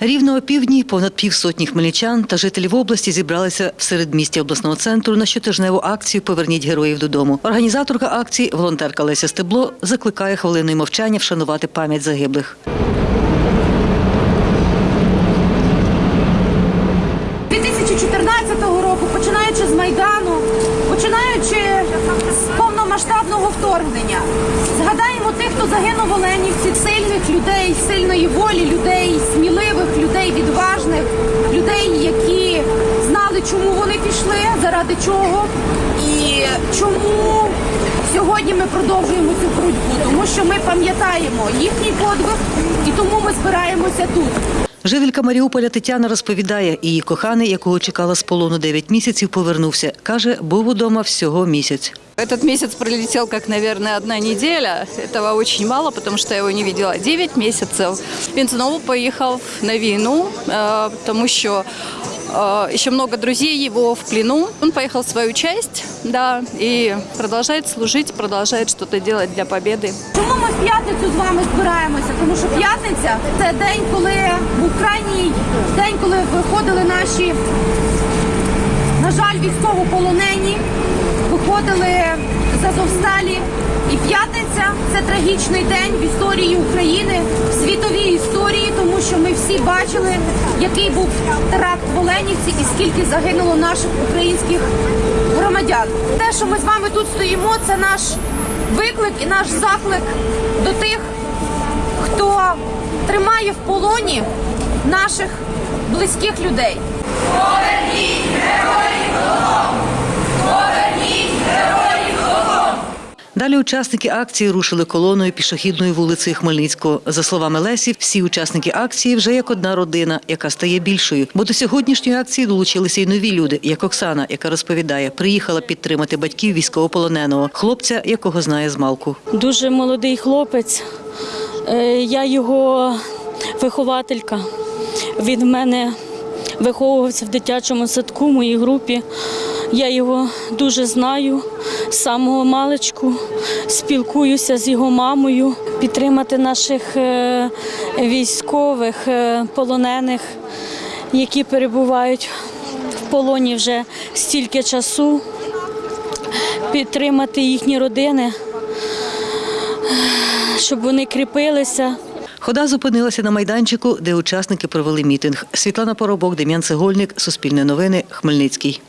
Рівно о півдні понад півсотні хмельничан та жителів області зібралися в середмісті обласного центру на щотижневу акцію Поверніть героїв додому. Організаторка акції, волонтерка Леся Стебло, закликає хвилиною мовчання вшанувати пам'ять загиблих. Повномасштабного вторгнення, згадаємо тих, хто загинув в Оленівці, сильних людей, сильної волі, людей, сміливих, людей відважних, людей, які знали, чому вони пішли, заради чого і чому сьогодні ми продовжуємо цю боротьбу, тому що ми пам'ятаємо їхній подвиг і тому ми збираємося тут. Жителька Маріуполя Тетяна розповідає, її коханий, якого чекала з полону 9 місяців, повернувся. Каже, був удома всього місяць. Этот месяц пролетел как, наверное, одна неделя. Этого очень мало, потому что я его не видела 9 месяцев. Він знову поїхав на війну, э, потому что э, еще много друзей его в плену. Он поехал в свою часть, да, и продолжает служить, продолжает что-то делать для победы. Чому ми в п'ятницю з вами збираємося? Тому що п'ятниця це день, коли крайній день, коли виходили наші, на жаль, військовополонені, виходили з Азовсталі. І п'ятниця це трагічний день в історії України, в світовій історії, тому що ми всі бачили, який був теракт в Оленівці і скільки загинуло наших українських громадян. Те, що ми з вами тут стоїмо, це наш виклик і наш заклик до тих, хто тримає в полоні наших близьких людей. Далі учасники акції рушили колоною пішохідною вулицею Хмельницького. За словами Лесі, всі учасники акції вже як одна родина, яка стає більшою. Бо до сьогоднішньої акції долучилися й нові люди, як Оксана, яка розповідає, приїхала підтримати батьків військовополоненого, хлопця, якого знає з малку. Дуже молодий хлопець. Е, Я його вихователька. Він в мене виховувався в дитячому садку, в моїй групі. Я його дуже знаю з самого маличку, спілкуюся з його мамою. Підтримати наших е, військових, е, полонених, які перебувають в полоні вже стільки часу, підтримати їхні родини щоб вони кріпилися. Хода зупинилася на майданчику, де учасники провели мітинг. Світлана Поробок, Дем'ян Цегольник, Суспільне новини, Хмельницький.